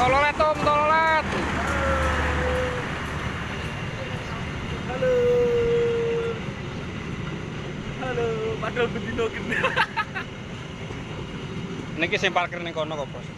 Tololet Om, tololet. Halo. Halo, padahal bedino gede. Niki sing parkir ning kono kok, Bos.